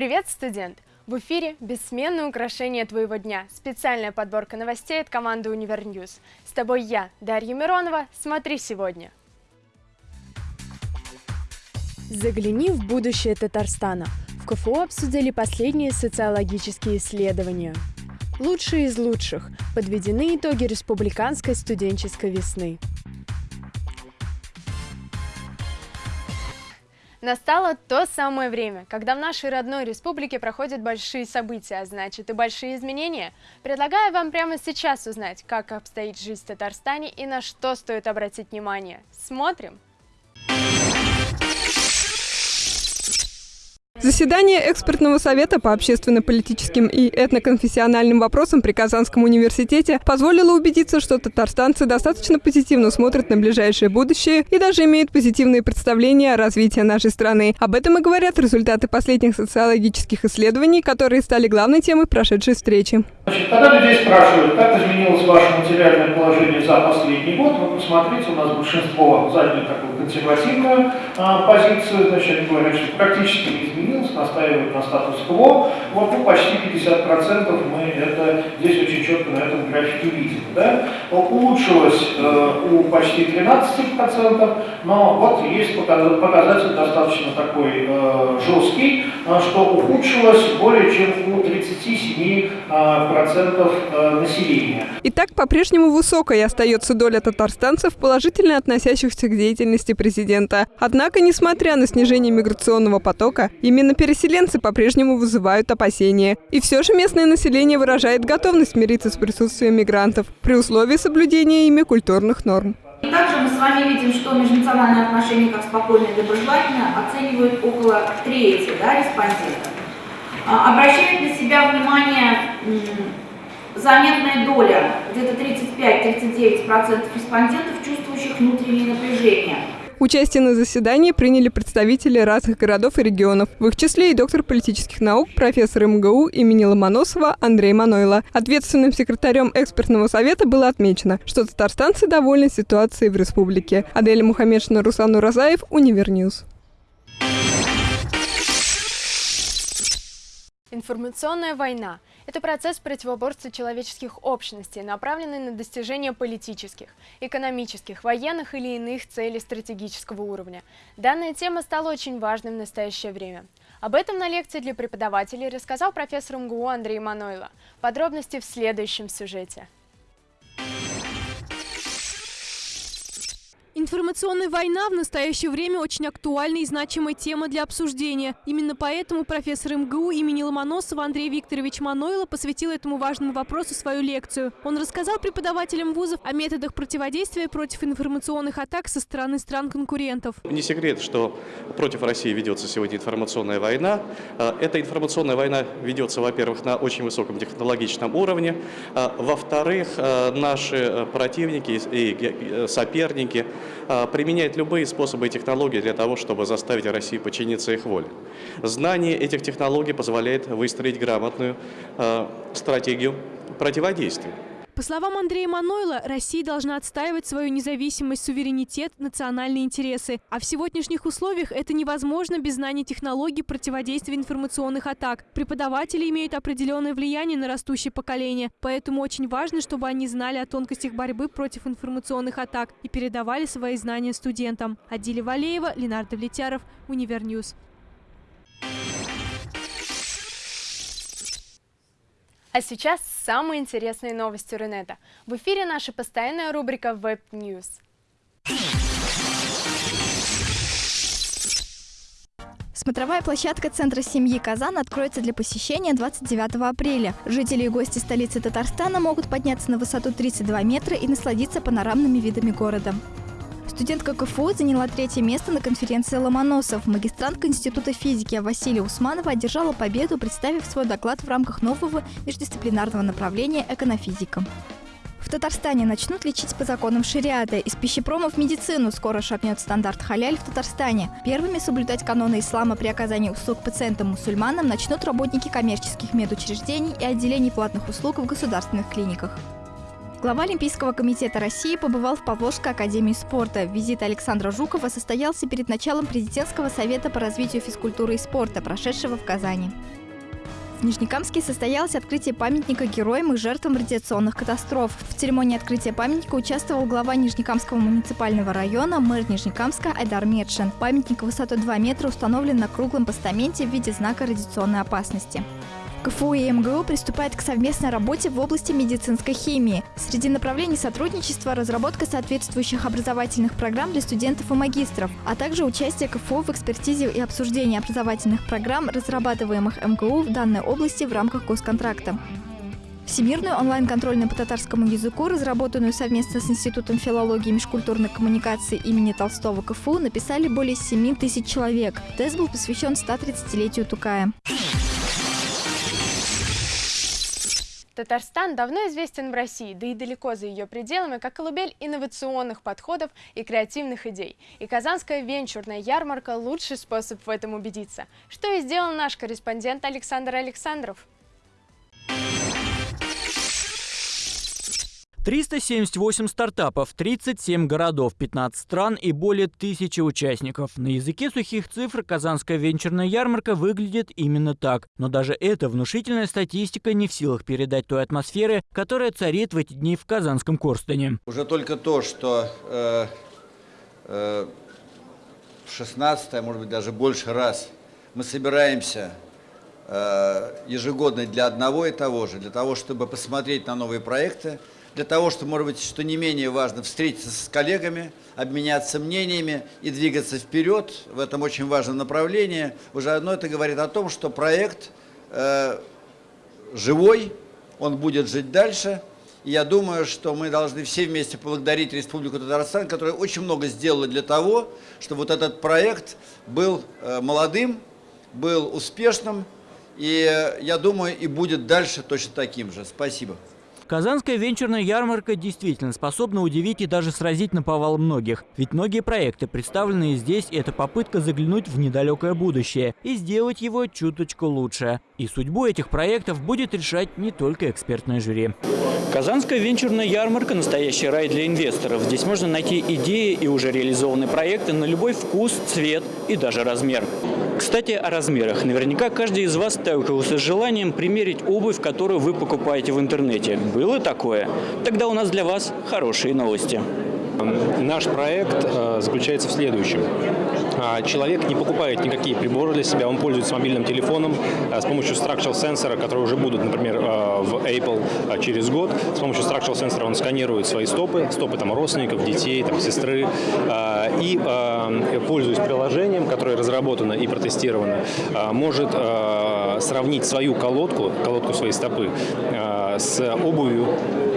Привет, студент! В эфире «Бессменное украшение твоего дня» – специальная подборка новостей от команды «UniverNews». С тобой я, Дарья Миронова. Смотри сегодня. Загляни в будущее Татарстана. В КФУ обсудили последние социологические исследования. Лучшие из лучших. Подведены итоги республиканской студенческой весны. Настало то самое время, когда в нашей родной республике проходят большие события, а значит и большие изменения. Предлагаю вам прямо сейчас узнать, как обстоит жизнь в Татарстане и на что стоит обратить внимание. Смотрим! Заседание экспертного совета по общественно-политическим и этноконфессиональным вопросам при Казанском университете позволило убедиться, что татарстанцы достаточно позитивно смотрят на ближайшее будущее и даже имеют позитивные представления о развитии нашей страны. Об этом и говорят результаты последних социологических исследований, которые стали главной темой прошедшей встречи. Значит, когда людей спрашивают, как изменилось ваше материальное положение за последний год, вы посмотрите, у нас большинство заняли такую консервативную а, позицию, значит, говорят, что практически не изменилось, настаивают на статус-кво, вот ну, почти 50% мы это здесь очень четко на этом графике видим. Да? Улучшилось э, у почти 13%, но вот есть показатель достаточно такой э, жесткий, что ухудшилось более чем у 37% э, процентов э, населения. Итак, по-прежнему высокой остается доля татарстанцев, положительно относящихся к деятельности президента. Однако, несмотря на снижение миграционного потока, именно переселенцы по-прежнему вызывают опасения. И все же местное население выражает готовность мириться с присутствием мигрантов при условии соблюдения ими культурных норм. И также мы с вами видим, что межнациональные отношения как спокойные и доброжелательные оценивают около трети да, респондентов. А, обращает на себя внимание заметная доля, где-то 35-39% респондентов, чувствующих внутреннее напряжение. Участие на заседании приняли представители разных городов и регионов, в их числе и доктор политических наук, профессор МГУ имени Ломоносова Андрей Манойло. Ответственным секретарем экспертного совета было отмечено, что татарстанцы довольны ситуацией в республике. Адель Мухаммедшина, Руслан Уразаев, UniverNews. Информационная война – это процесс противоборства человеческих общностей, направленный на достижение политических, экономических, военных или иных целей стратегического уровня. Данная тема стала очень важной в настоящее время. Об этом на лекции для преподавателей рассказал профессор МГУ Андрей Манойло. Подробности в следующем сюжете. Информационная война в настоящее время очень актуальная и значимая тема для обсуждения. Именно поэтому профессор МГУ имени Ломоносова Андрей Викторович Манойло посвятил этому важному вопросу свою лекцию. Он рассказал преподавателям вузов о методах противодействия против информационных атак со стороны стран-конкурентов. Не секрет, что против России ведется сегодня информационная война. А, эта информационная война ведется, во-первых, на очень высоком технологичном уровне. А, во-вторых, а, наши противники и соперники применяет любые способы и технологии для того, чтобы заставить Россию подчиниться их воле. Знание этих технологий позволяет выстроить грамотную а, стратегию противодействия. По словам Андрея Манойла, Россия должна отстаивать свою независимость, суверенитет, национальные интересы. А в сегодняшних условиях это невозможно без знания технологий противодействия информационных атак. Преподаватели имеют определенное влияние на растущее поколение, поэтому очень важно, чтобы они знали о тонкостях борьбы против информационных атак и передавали свои знания студентам. Адиля Валеева, Ленар Довлетьяров, UniverNews. А сейчас самые интересные новости Рунета. В эфире наша постоянная рубрика Web News. Смотровая площадка Центра семьи «Казан» откроется для посещения 29 апреля. Жители и гости столицы Татарстана могут подняться на высоту 32 метра и насладиться панорамными видами города. Студентка КФУ заняла третье место на конференции Ломоносов. Магистрантка Института физики Василия Усманова одержала победу, представив свой доклад в рамках нового междисциплинарного направления «Эконофизика». В Татарстане начнут лечить по законам шариата. Из пищепрома в медицину скоро шагнет стандарт халяль в Татарстане. Первыми соблюдать каноны ислама при оказании услуг пациентам-мусульманам начнут работники коммерческих медучреждений и отделений платных услуг в государственных клиниках. Глава Олимпийского комитета России побывал в Павловской академии спорта. Визит Александра Жукова состоялся перед началом президентского совета по развитию физкультуры и спорта, прошедшего в Казани. В Нижнекамске состоялось открытие памятника героям и жертвам радиационных катастроф. В церемонии открытия памятника участвовал глава Нижнекамского муниципального района, мэр Нижнекамска Айдар Медшин. Памятник высотой 2 метра установлен на круглом постаменте в виде знака радиационной опасности. КФУ и МГУ приступают к совместной работе в области медицинской химии. Среди направлений сотрудничества – разработка соответствующих образовательных программ для студентов и магистров, а также участие КФУ в экспертизе и обсуждении образовательных программ, разрабатываемых МГУ в данной области в рамках госконтракта. Всемирную онлайн-контрольную по татарскому языку, разработанную совместно с Институтом филологии и межкультурной коммуникации имени Толстого КФУ, написали более 7 тысяч человек. Тест был посвящен 130-летию Тукая. Татарстан давно известен в России, да и далеко за ее пределами, как колыбель инновационных подходов и креативных идей. И Казанская венчурная ярмарка – лучший способ в этом убедиться. Что и сделал наш корреспондент Александр Александров. 378 стартапов, 37 городов, 15 стран и более тысячи участников. На языке сухих цифр Казанская венчурная ярмарка выглядит именно так. Но даже эта внушительная статистика не в силах передать той атмосферы, которая царит в эти дни в Казанском Корстене. Уже только то, что э, э, в 16 а может быть даже больше раз мы собираемся э, ежегодно для одного и того же, для того, чтобы посмотреть на новые проекты, для того, чтобы, может быть, что не менее важно, встретиться с коллегами, обменяться мнениями и двигаться вперед в этом очень важном направлении. Уже одно это говорит о том, что проект э, живой, он будет жить дальше. И я думаю, что мы должны все вместе поблагодарить Республику Татарстан, которая очень много сделала для того, чтобы вот этот проект был э, молодым, был успешным, и э, я думаю, и будет дальше точно таким же. Спасибо. Казанская венчурная ярмарка действительно способна удивить и даже сразить на повал многих. Ведь многие проекты, представленные здесь, это попытка заглянуть в недалекое будущее и сделать его чуточку лучше. И судьбу этих проектов будет решать не только экспертное жюри. Казанская венчурная ярмарка – настоящий рай для инвесторов. Здесь можно найти идеи и уже реализованные проекты на любой вкус, цвет и даже размер. Кстати, о размерах. Наверняка каждый из вас сталкивался с желанием примерить обувь, которую вы покупаете в интернете. Было такое? Тогда у нас для вас хорошие новости. Наш проект э, заключается в следующем. А, человек не покупает никакие приборы для себя, он пользуется мобильным телефоном э, с помощью structural сенсора, которые уже будут, например, э, в Apple через год. С помощью structural сенсора он сканирует свои стопы, стопы там, родственников, детей, там, сестры, и, пользуясь приложением, которое разработано и протестировано, может сравнить свою колодку, колодку своей стопы, с обувью.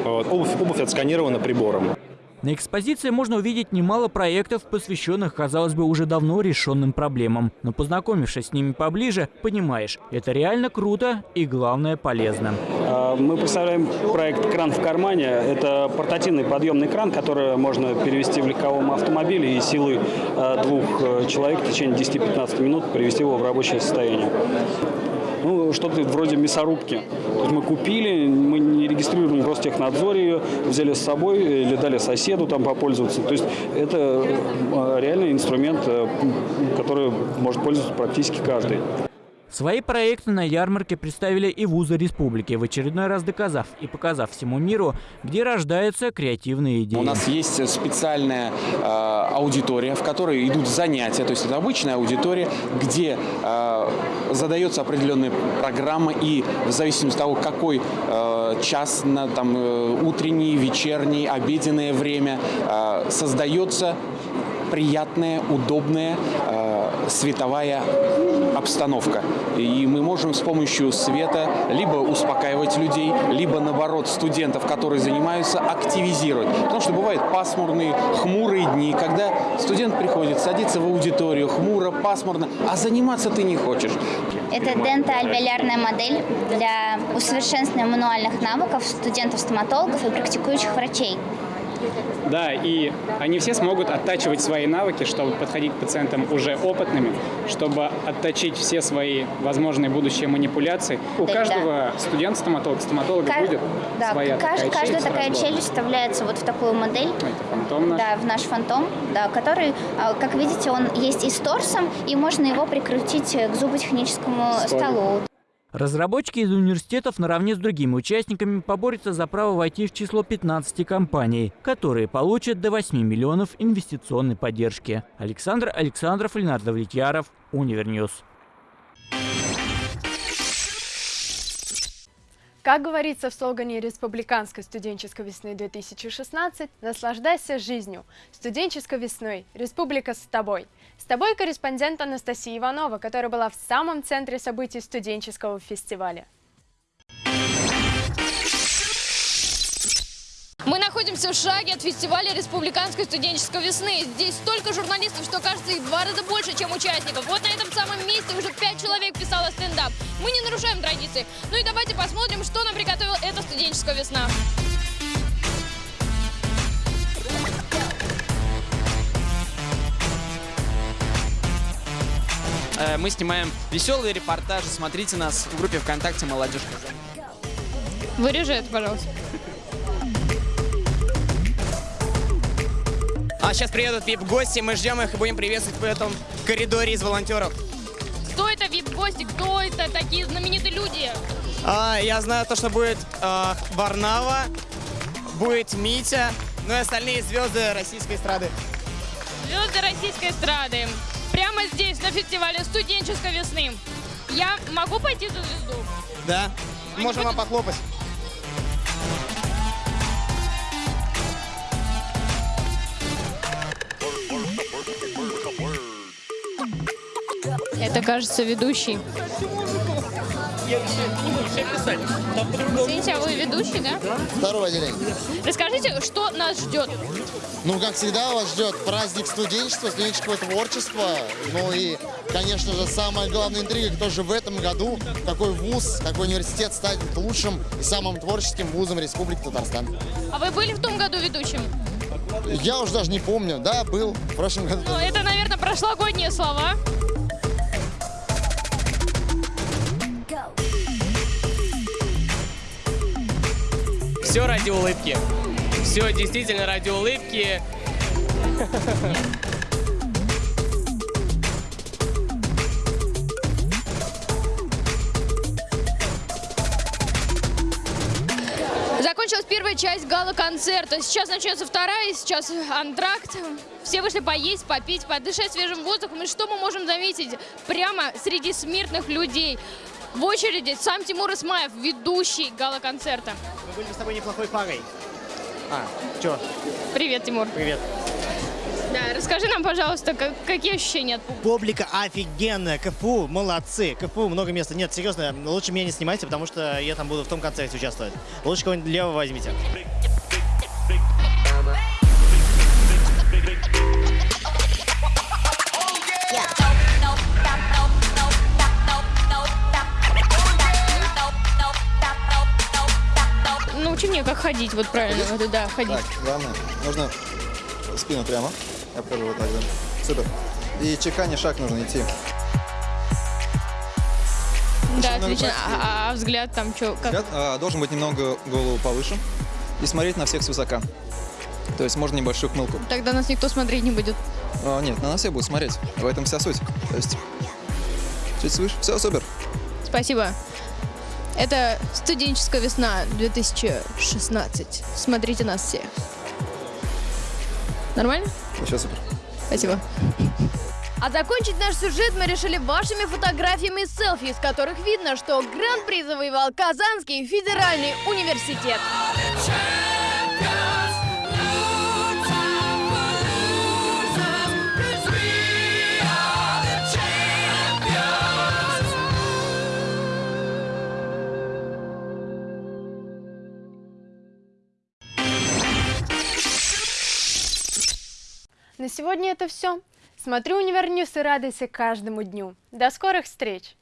Обувь, обувь отсканирована прибором. На экспозиции можно увидеть немало проектов, посвященных, казалось бы, уже давно решенным проблемам. Но познакомившись с ними поближе, понимаешь, это реально круто и, главное, полезно. А, мы представляем проект «Кран в кармане». Это портативный подъемный кран, который можно перевести в легковом автомобиле и силой а, двух э, человек в течение 10-15 минут привести его в рабочее состояние ну, что-то вроде мясорубки. То есть мы купили, мы не регистрируем в Ростехнадзоре ее, взяли с собой или дали соседу там попользоваться. То есть это э, реальный инструмент, э, который может пользоваться практически каждый. Свои проекты на ярмарке представили и вузы республики, в очередной раз доказав и показав всему миру, где рождаются креативные идеи. У нас есть специальная э, аудитория, в которой идут занятия, то есть это обычная аудитория, где э, задается определенная программа и в зависимости от того, какой э, час, на, там, э, утренний, вечерний, обеденное время, э, создается приятная, удобная э, световая обстановка. И мы можем с помощью света либо успокаивать людей, либо наоборот студентов, которые занимаются, активизировать. Потому что бывают пасмурные, хмурые дни, когда студент приходит, садится в аудиторию, хмуро, пасмурно, а заниматься ты не хочешь. Это дентоальвеолярная модель для усовершенствования мануальных навыков студентов-стоматологов и практикующих врачей. Да, и они все смогут оттачивать свои навыки, чтобы подходить к пациентам уже опытными, чтобы отточить все свои возможные будущие манипуляции. У Да, каждого студента стоматолога, стоматолога Ка- будет Да, своя кажд- такая каждая челюсть такая разборная. челюсть вставляется вот в такую модель. Это фантом наш. Да, в наш фантом, да, который, а, как видите, он есть и с торсом, и можно его прикрутить к зуботехническому Столик. столу. Разработчики из университетов наравне с другими участниками поборются за право войти в число 15 компаний, которые получат до 8 миллионов инвестиционной поддержки. Александр Александров, Ленар Довлетьяров, UniverNews. Как говорится в слогане Республиканской студенческой весны-2016, наслаждайся жизнью. Студенческой весной. Республика с тобой. С тобой корреспондент Анастасия Иванова, которая была в самом центре событий студенческого фестиваля. Мы находимся в шаге от фестиваля Республиканской студенческой весны. Здесь столько журналистов, что кажется их два раза больше, чем участников. Вот на этом самом месте уже пять человек писало стендап. Мы не нарушаем традиции. Ну и давайте посмотрим, что нам приготовила эта студенческая весна. Мы снимаем веселые репортажи. Смотрите нас в группе ВКонтакте «Молодежь Казань». Вырежи это, пожалуйста. А сейчас приедут вип-гости, мы ждем их и будем приветствовать в этом коридоре из волонтеров. Кто это вип-гости? Кто это такие знаменитые люди? А, я знаю то, что будет э, Варнава, будет Митя, ну и остальные звезды российской эстрады. Звезды российской эстрады. Прямо здесь, на фестивале студенческой весны. Я могу пойти за звезду? Да, можем вам похлопать. Это, кажется, ведущий. Извините, а вы ведущий, да? Второе отделение. Расскажите, что нас ждет? Ну, как всегда, вас ждет праздник студенчества, студенческого творчества. Ну и, конечно же, самая главная интрига, кто же в этом году, какой вуз, какой университет станет лучшим и самым творческим вузом Республики Татарстан. А вы были в том году ведущим? Я уже даже не помню. Да, был в прошлом году. Ну, это, наверное, прошлогодние слова. Все ради улыбки. Все действительно ради улыбки. Закончилась первая часть гала-концерта. Сейчас начнется вторая, сейчас антракт. Все вышли поесть, попить, подышать свежим воздухом. И что мы можем заметить? Прямо среди смертных людей. В очереди сам Тимур Исмаев, ведущий гала-концерта. Мы были бы с тобой неплохой парой. А, чё? Привет, Тимур. Привет. Да, расскажи нам, пожалуйста, как- какие ощущения от публики? Публика офигенная, КФУ, молодцы. КФУ много места. Нет, серьезно, лучше меня не снимайте, потому что я там буду в том концерте участвовать. Лучше кого-нибудь левого возьмите. Как ходить, вот правильно, вот, да, ходить. Так, главное, нужно спину прямо. Я покажу вот так, да. Супер. И чеканя шаг нужно идти. Да, много отлично. А, а взгляд там что? Как? Взгляд а, должен быть немного голову повыше и смотреть на всех свысока. То есть можно небольшую хмылку. Тогда нас никто смотреть не будет. А, нет, на нас все будут смотреть. В этом вся суть. То есть чуть свыше. Все, супер. Спасибо. Это студенческая весна 2016. Смотрите нас все. Нормально? Все супер. Спасибо. А закончить наш сюжет мы решили вашими фотографиями и селфи, из которых видно, что гран-при завоевал Казанский федеральный университет. На сегодня это все. Смотри UniverNews и радуйся каждому дню. До скорых встреч!